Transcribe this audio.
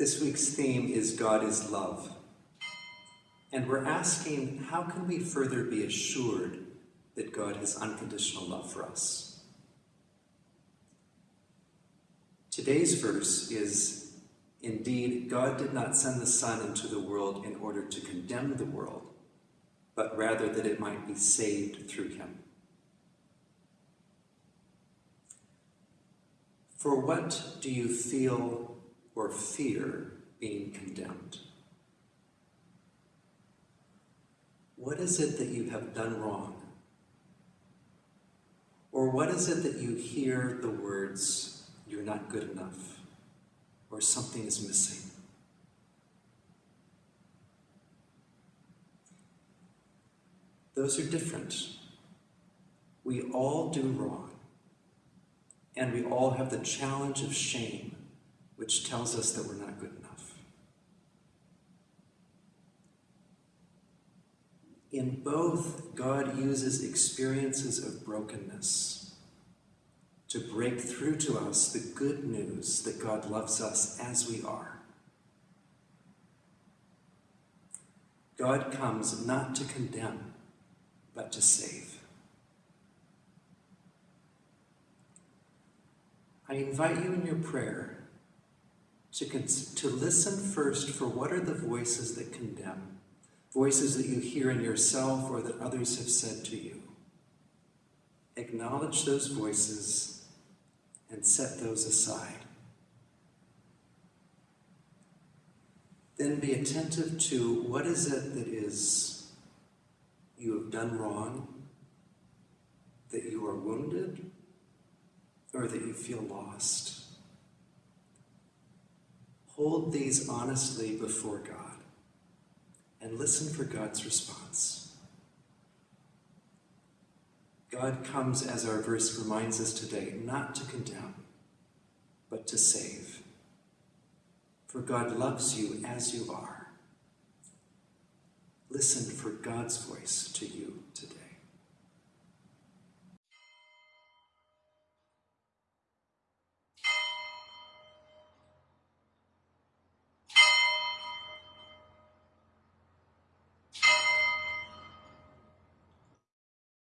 This week's theme is God is love. And we're asking, how can we further be assured that God has unconditional love for us? Today's verse is, indeed, God did not send the Son into the world in order to condemn the world, but rather that it might be saved through him. For what do you feel or fear being condemned? What is it that you have done wrong? Or what is it that you hear the words, you're not good enough, or something is missing? Those are different. We all do wrong. And we all have the challenge of shame, which tells us that we're not good enough. In both, God uses experiences of brokenness to break through to us the good news that God loves us as we are. God comes not to condemn, but to save. I invite you in your prayer to, to listen first for what are the voices that condemn, voices that you hear in yourself or that others have said to you. Acknowledge those voices and set those aside. Then be attentive to what is it that is you have done wrong, that you are wounded, or that you feel lost. Hold these honestly before God and listen for God's response. God comes, as our verse reminds us today, not to condemn, but to save. For God loves you as you are. Listen for God's voice to you today.